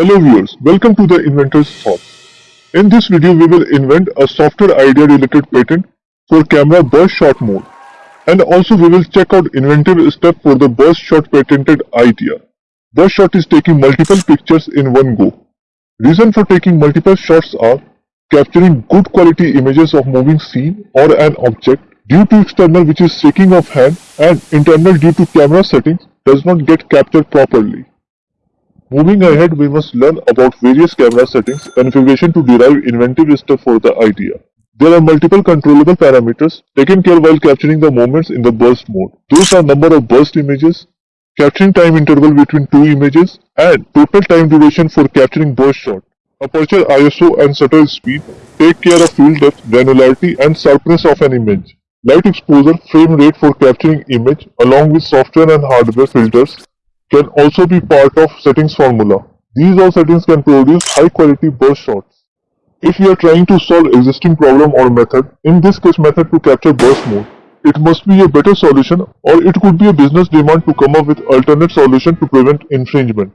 Hello viewers, welcome to the Inventor's Thoughts. In this video, we will invent a software idea related patent for camera burst shot mode. And also we will check out inventive step for the burst shot patented idea. Burst shot is taking multiple pictures in one go. Reason for taking multiple shots are capturing good quality images of moving scene or an object due to external which is shaking of hand and internal due to camera settings does not get captured properly. Moving ahead, we must learn about various camera settings configuration to derive inventive stuff for the idea. There are multiple controllable parameters taken care while capturing the moments in the burst mode. Those are number of burst images, capturing time interval between two images, and total time duration for capturing burst shot. Aperture ISO and shutter speed take care of field depth, granularity, and sharpness of an image. Light exposure, frame rate for capturing image along with software and hardware filters can also be part of settings formula. These all settings can produce high quality burst shots. If you are trying to solve existing problem or method, in this case method to capture burst mode, it must be a better solution or it could be a business demand to come up with alternate solution to prevent infringement.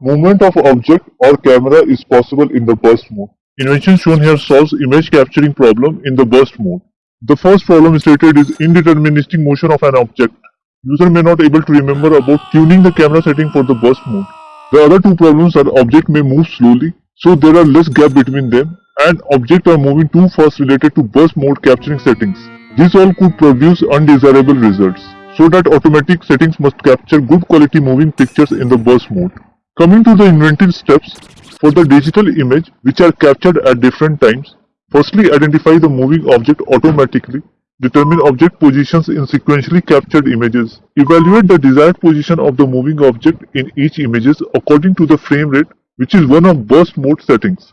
Movement of object or camera is possible in the burst mode. Invention shown here solves image capturing problem in the burst mode. The first problem stated is indeterministic motion of an object. User may not able to remember about tuning the camera setting for the burst mode. The other two problems are object may move slowly, so there are less gap between them, and object are moving too fast related to burst mode capturing settings. This all could produce undesirable results, so that automatic settings must capture good quality moving pictures in the burst mode. Coming to the inventive steps, for the digital image which are captured at different times, firstly identify the moving object automatically Determine object positions in sequentially captured images. Evaluate the desired position of the moving object in each images according to the frame rate which is one of burst mode settings.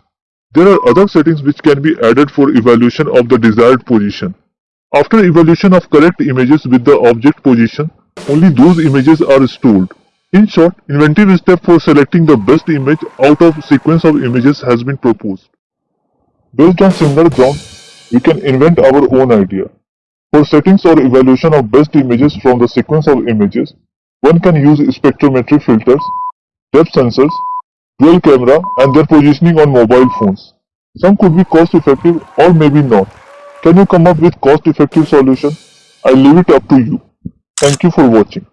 There are other settings which can be added for evaluation of the desired position. After evaluation of correct images with the object position, only those images are stored. In short, inventive step for selecting the best image out of sequence of images has been proposed. Based on similar ground, we can invent our own idea. For settings or evaluation of best images from the sequence of images, one can use spectrometry filters, depth sensors, dual camera and their positioning on mobile phones. Some could be cost effective or maybe not. Can you come up with cost effective solution? I leave it up to you. Thank you for watching.